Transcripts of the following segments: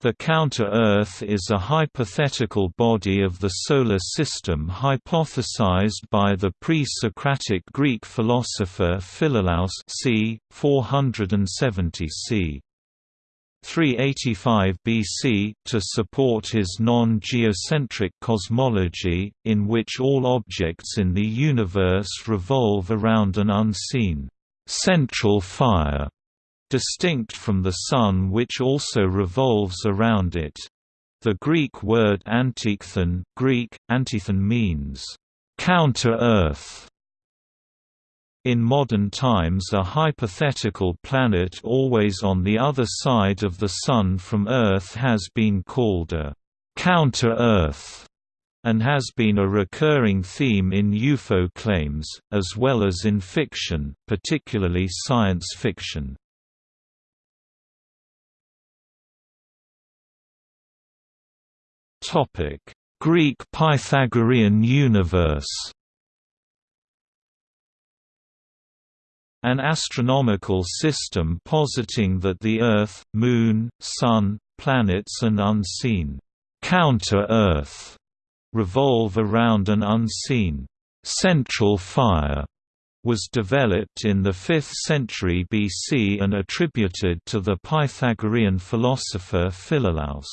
The counter-Earth is a hypothetical body of the Solar System hypothesized by the pre-Socratic Greek philosopher Philolaus c. 470 c. 385 BC to support his non-geocentric cosmology, in which all objects in the universe revolve around an unseen central fire distinct from the Sun which also revolves around it. The Greek word antichthon Greek, Antichthon means, counter-Earth. In modern times a hypothetical planet always on the other side of the Sun from Earth has been called a counter-Earth and has been a recurring theme in UFO claims, as well as in fiction, particularly science fiction. Topic: Greek Pythagorean universe. An astronomical system positing that the Earth, Moon, Sun, planets and unseen counter-Earth revolve around an unseen central fire was developed in the 5th century BC and attributed to the Pythagorean philosopher Philolaus.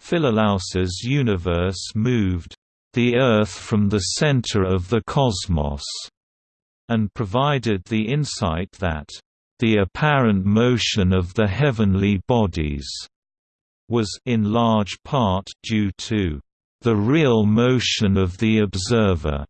Philolaus's universe moved the Earth from the center of the cosmos, and provided the insight that the apparent motion of the heavenly bodies was in large part due to the real motion of the observer,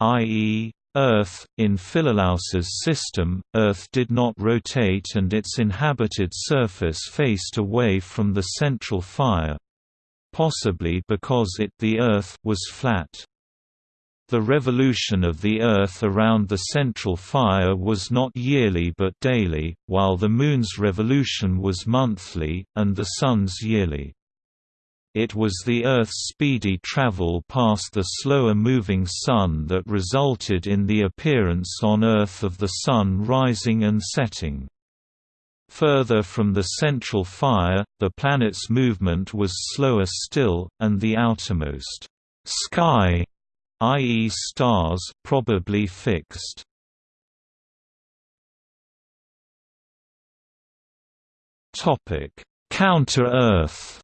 i.e., Earth, in Philolaus's system, Earth did not rotate and its inhabited surface faced away from the central fire—possibly because it the Earth was flat. The revolution of the Earth around the central fire was not yearly but daily, while the Moon's revolution was monthly, and the Sun's yearly. It was the Earth's speedy travel past the slower-moving Sun that resulted in the appearance on Earth of the Sun rising and setting. Further from the central fire, the planet's movement was slower still, and the outermost sky, i.e. stars, probably fixed. Topic: Counter-Earth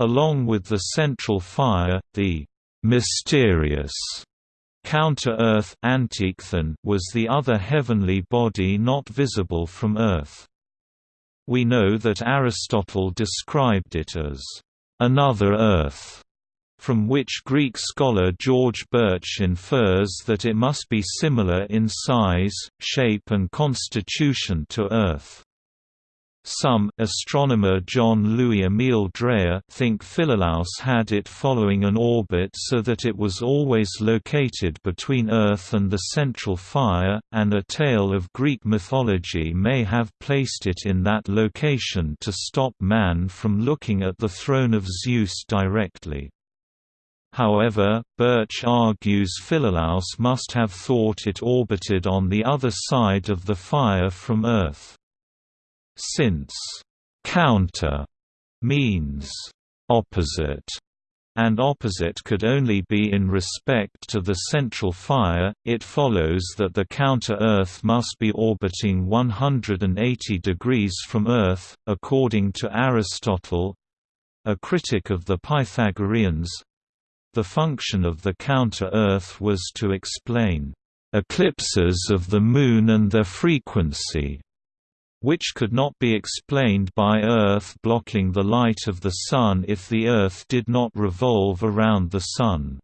Along with the central fire, the mysterious counter-Earth was the other heavenly body not visible from Earth. We know that Aristotle described it as another Earth, from which Greek scholar George Burch infers that it must be similar in size, shape and constitution to Earth. Some astronomer John Louis Emil Dreyer think Philolaus had it following an orbit so that it was always located between Earth and the central fire, and a tale of Greek mythology may have placed it in that location to stop man from looking at the throne of Zeus directly. However, Burch argues Philolaus must have thought it orbited on the other side of the fire from Earth. Since. Counter means opposite and opposite could only be in respect to the central fire, it follows that the counter-Earth must be orbiting 180 degrees from Earth, according to Aristotle a critic of the Pythagoreans. The function of the counter-Earth was to explain eclipses of the Moon and their frequency which could not be explained by Earth blocking the light of the Sun if the Earth did not revolve around the Sun.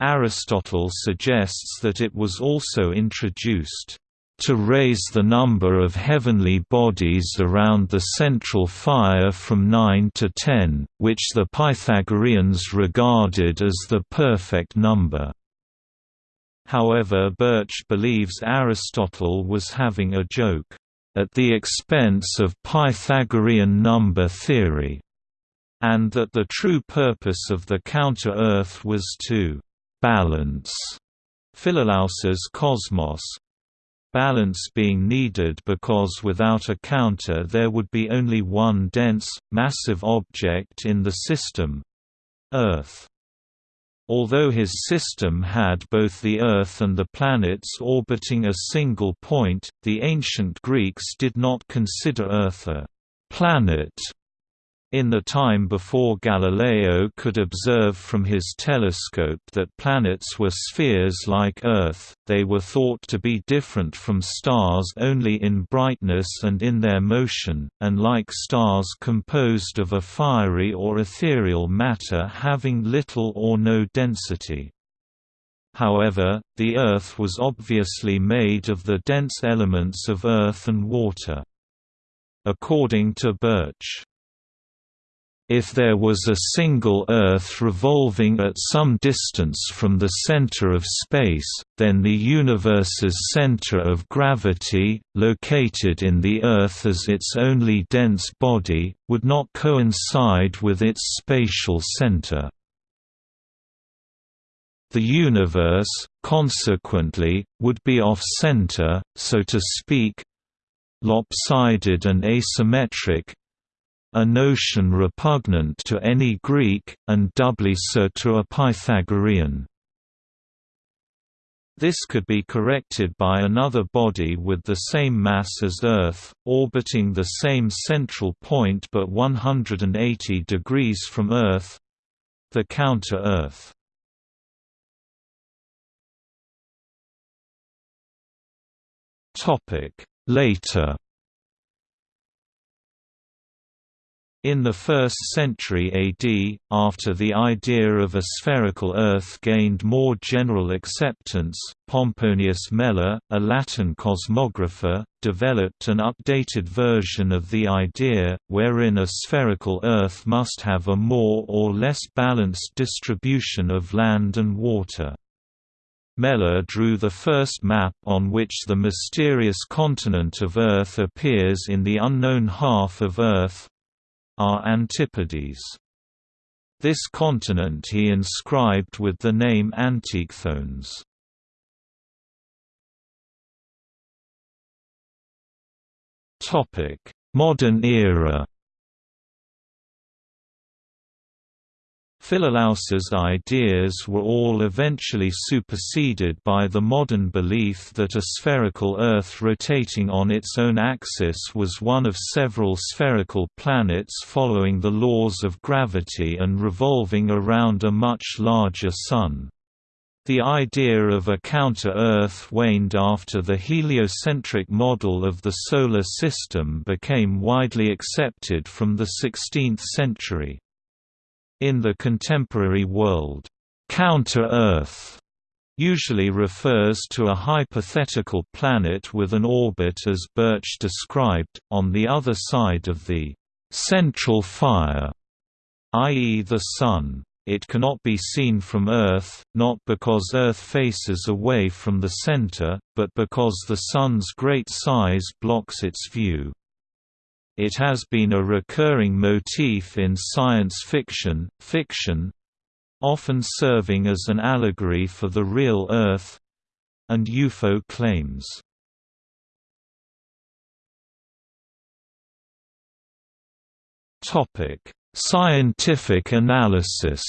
Aristotle suggests that it was also introduced to raise the number of heavenly bodies around the central fire from nine to ten, which the Pythagoreans regarded as the perfect number. However Burch believes Aristotle was having a joke at the expense of Pythagorean number theory, and that the true purpose of the counter-Earth was to «balance» Philolaus's cosmos, balance being needed because without a counter there would be only one dense, massive object in the system—Earth. Although his system had both the Earth and the planets orbiting a single point, the ancient Greeks did not consider Earth a «planet» In the time before Galileo could observe from his telescope that planets were spheres like Earth, they were thought to be different from stars only in brightness and in their motion, and like stars composed of a fiery or ethereal matter having little or no density. However, the Earth was obviously made of the dense elements of earth and water. According to Burch, if there was a single Earth revolving at some distance from the center of space, then the universe's center of gravity, located in the Earth as its only dense body, would not coincide with its spatial center. The universe, consequently, would be off-center, so to speak, lopsided and asymmetric, a notion repugnant to any Greek, and doubly so to a Pythagorean. This could be corrected by another body with the same mass as Earth, orbiting the same central point but 180 degrees from Earth—the counter-Earth. Later In the 1st century AD, after the idea of a spherical Earth gained more general acceptance, Pomponius Mela, a Latin cosmographer, developed an updated version of the idea, wherein a spherical Earth must have a more or less balanced distribution of land and water. Mela drew the first map on which the mysterious continent of Earth appears in the unknown half of Earth, are Antipodes. This continent he inscribed with the name Antichthones. Modern era Philolaus's ideas were all eventually superseded by the modern belief that a spherical Earth rotating on its own axis was one of several spherical planets following the laws of gravity and revolving around a much larger Sun. The idea of a counter-Earth waned after the heliocentric model of the Solar System became widely accepted from the 16th century. In the contemporary world, counter-Earth usually refers to a hypothetical planet with an orbit as Burch described, on the other side of the central fire, i.e. the Sun. It cannot be seen from Earth, not because Earth faces away from the center, but because the Sun's great size blocks its view. It has been a recurring motif in science fiction, fiction often serving as an allegory for the real Earth and UFO claims. Scientific analysis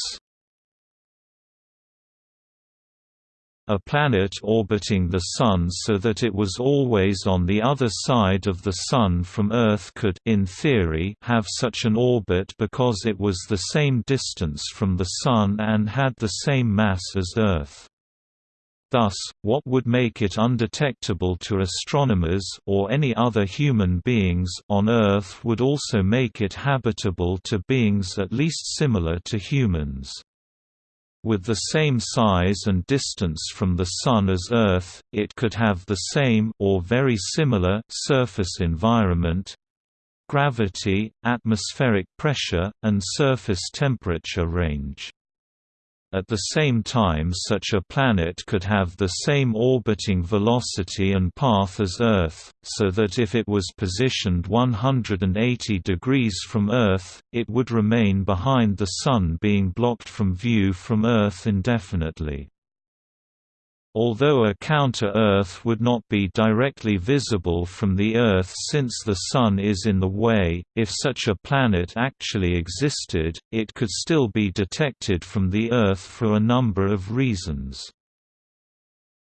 A planet orbiting the Sun so that it was always on the other side of the Sun from Earth could in theory have such an orbit because it was the same distance from the Sun and had the same mass as Earth. Thus, what would make it undetectable to astronomers or any other human beings on Earth would also make it habitable to beings at least similar to humans. With the same size and distance from the Sun as Earth, it could have the same or very similar surface environment, gravity, atmospheric pressure, and surface temperature range. At the same time such a planet could have the same orbiting velocity and path as Earth, so that if it was positioned 180 degrees from Earth, it would remain behind the Sun being blocked from view from Earth indefinitely. Although a counter-Earth would not be directly visible from the Earth since the Sun is in the way, if such a planet actually existed, it could still be detected from the Earth for a number of reasons.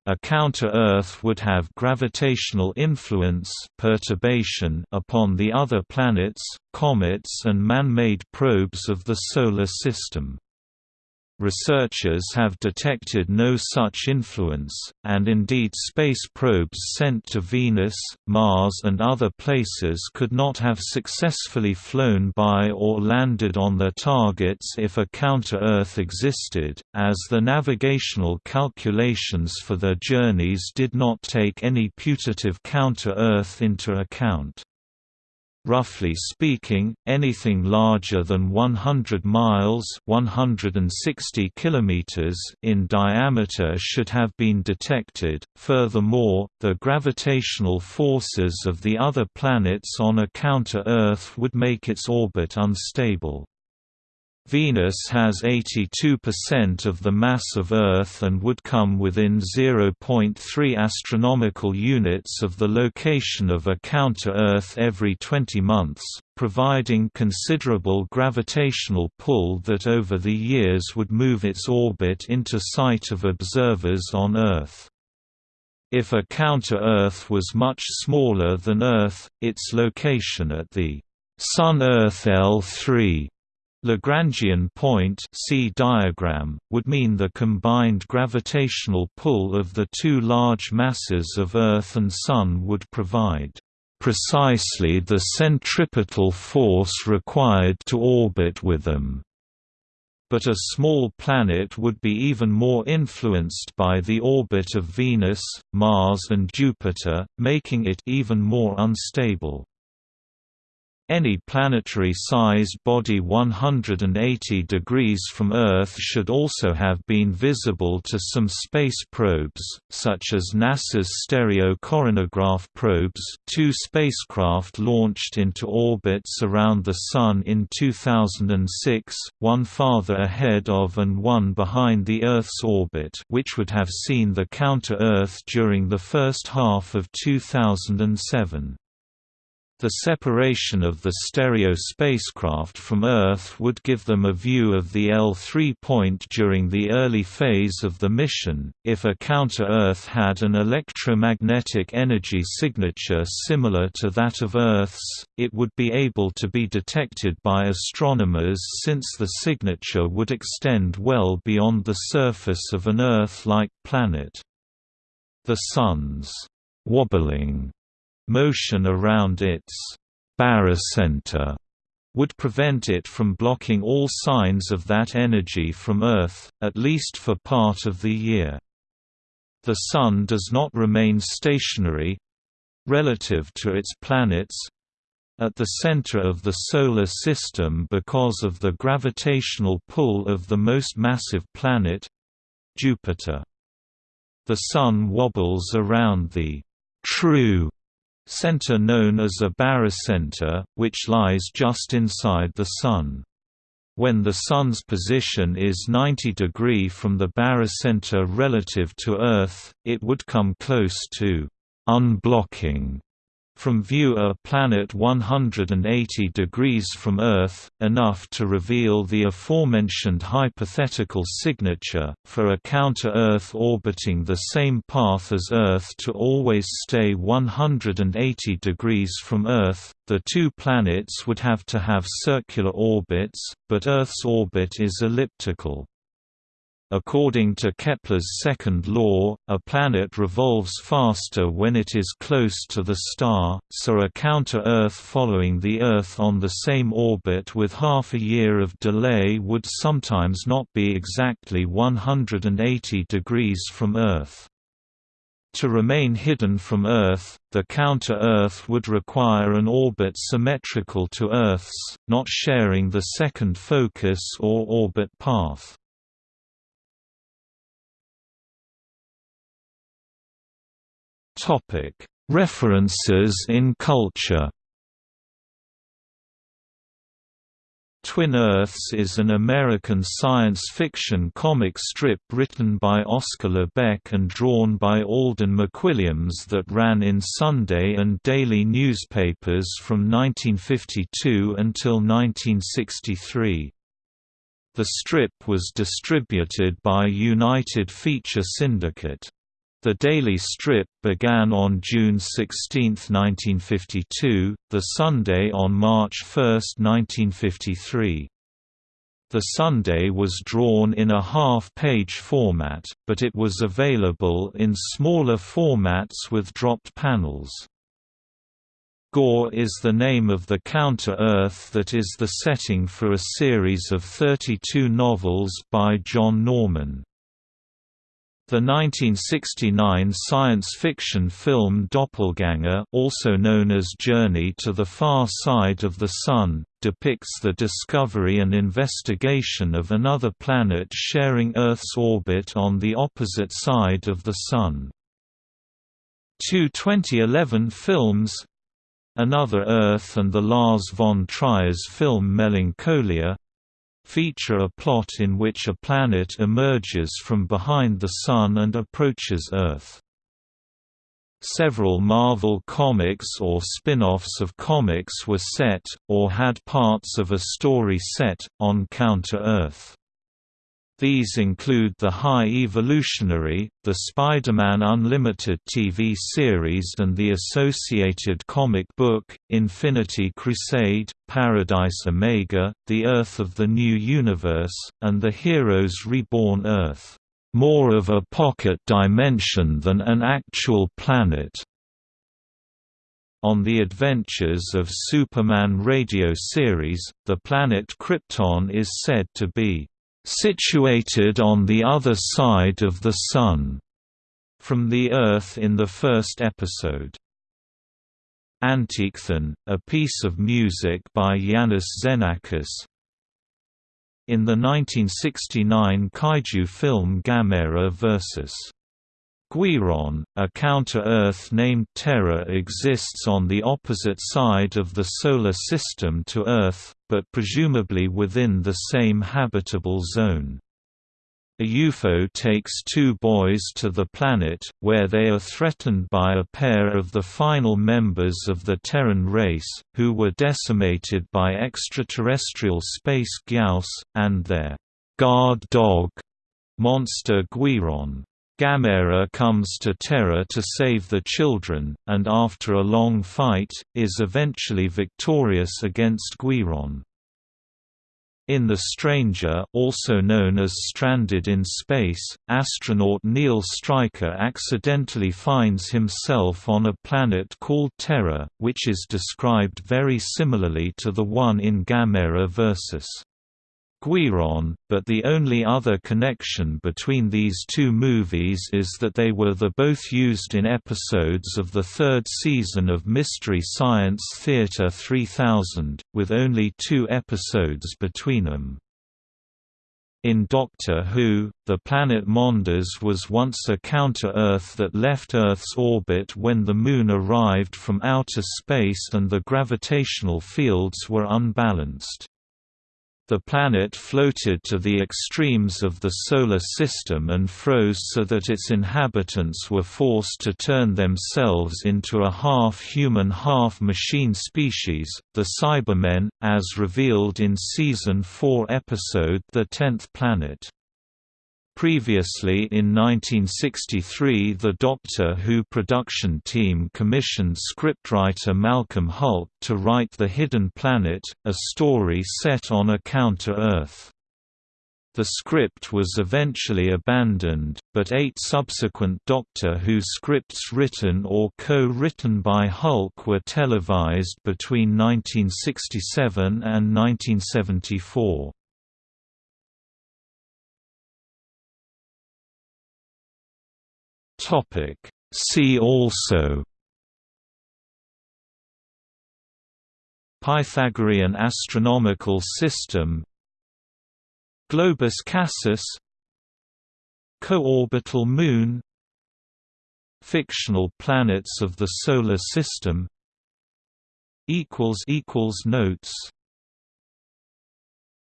A counter-Earth would have gravitational influence perturbation upon the other planets, comets and man-made probes of the Solar System. Researchers have detected no such influence, and indeed space probes sent to Venus, Mars and other places could not have successfully flown by or landed on their targets if a counter-Earth existed, as the navigational calculations for their journeys did not take any putative counter-Earth into account. Roughly speaking, anything larger than 100 miles 160 kilometers in diameter should have been detected. Furthermore, the gravitational forces of the other planets on a counter-Earth would make its orbit unstable. Venus has 82% of the mass of Earth and would come within 0.3 astronomical units of the location of a counter-Earth every 20 months, providing considerable gravitational pull that over the years would move its orbit into sight of observers on Earth. If a counter-Earth was much smaller than Earth, its location at the Sun-Earth L3 Lagrangian point see diagram, would mean the combined gravitational pull of the two large masses of Earth and Sun would provide precisely the centripetal force required to orbit with them. But a small planet would be even more influenced by the orbit of Venus, Mars and Jupiter, making it even more unstable. Any planetary-sized body 180 degrees from Earth should also have been visible to some space probes, such as NASA's Stereo Coronagraph probes two spacecraft launched into orbits around the Sun in 2006, one farther ahead of and one behind the Earth's orbit which would have seen the counter-Earth during the first half of 2007. The separation of the stereo spacecraft from Earth would give them a view of the L3 point during the early phase of the mission. If a counter-Earth had an electromagnetic energy signature similar to that of Earth's, it would be able to be detected by astronomers since the signature would extend well beyond the surface of an Earth-like planet. The Sun's wobbling Motion around its barycenter would prevent it from blocking all signs of that energy from Earth, at least for part of the year. The Sun does not remain stationary—relative to its planets—at the center of the Solar System because of the gravitational pull of the most massive planet—Jupiter. The Sun wobbles around the true center known as a barycenter, which lies just inside the Sun. When the Sun's position is 90 degree from the barycenter relative to Earth, it would come close to unblocking from view a planet 180 degrees from Earth, enough to reveal the aforementioned hypothetical signature, for a counter-Earth orbiting the same path as Earth to always stay 180 degrees from Earth, the two planets would have to have circular orbits, but Earth's orbit is elliptical. According to Kepler's second law, a planet revolves faster when it is close to the star, so a counter-Earth following the Earth on the same orbit with half a year of delay would sometimes not be exactly 180 degrees from Earth. To remain hidden from Earth, the counter-Earth would require an orbit symmetrical to Earth's, not sharing the second focus or orbit path. References in culture. Twin Earths is an American science fiction comic strip written by Oscar Lebeck and drawn by Alden McWilliams that ran in Sunday and daily newspapers from 1952 until 1963. The strip was distributed by United Feature Syndicate. The daily strip began on June 16, 1952, the Sunday on March 1, 1953. The Sunday was drawn in a half-page format, but it was available in smaller formats with dropped panels. Gor is the name of the Counter-Earth that is the setting for a series of 32 novels by John Norman. The 1969 science fiction film Doppelganger also known as Journey to the Far Side of the Sun, depicts the discovery and investigation of another planet sharing Earth's orbit on the opposite side of the Sun. Two 2011 films Another Earth and the Lars von Trier's film Melancholia feature a plot in which a planet emerges from behind the Sun and approaches Earth. Several Marvel Comics or spin-offs of comics were set, or had parts of a story set, on Counter-Earth. These include The High Evolutionary, the Spider-Man Unlimited TV series and the associated comic book, Infinity Crusade, Paradise Omega, The Earth of the New Universe, and The Heroes Reborn Earth, "...more of a pocket dimension than an actual planet." On the Adventures of Superman radio series, the planet Krypton is said to be situated on the other side of the Sun, from the Earth in the first episode. Antichthon, a piece of music by Iannis Xenakis. In the 1969 kaiju film Gamera vs. Guiron, a counter-Earth named Terra exists on the opposite side of the Solar System to Earth, but presumably within the same habitable zone. A UFO takes two boys to the planet, where they are threatened by a pair of the final members of the Terran race, who were decimated by extraterrestrial space Gyaos, and their guard dog, monster Guiron. Gamera comes to Terra to save the children, and after a long fight, is eventually victorious against Guiron. In The Stranger also known as Stranded in Space, astronaut Neil Stryker accidentally finds himself on a planet called Terra, which is described very similarly to the one in Gamera vs. Guiron, but the only other connection between these two movies is that they were the both used in episodes of the third season of Mystery Science Theater 3000, with only two episodes between them. In Doctor Who, the planet Mondas was once a counter-Earth that left Earth's orbit when the Moon arrived from outer space and the gravitational fields were unbalanced. The planet floated to the extremes of the Solar System and froze so that its inhabitants were forced to turn themselves into a half-human half-machine species, the Cybermen, as revealed in Season 4 episode The Tenth Planet. Previously in 1963 the Doctor Who production team commissioned scriptwriter Malcolm Hulke to write The Hidden Planet, a story set on a counter-Earth. The script was eventually abandoned, but eight subsequent Doctor Who scripts written or co-written by Hulke were televised between 1967 and 1974. Topic. See also Pythagorean astronomical system Globus Cassus Co-orbital moon Fictional planets of the Solar System Notes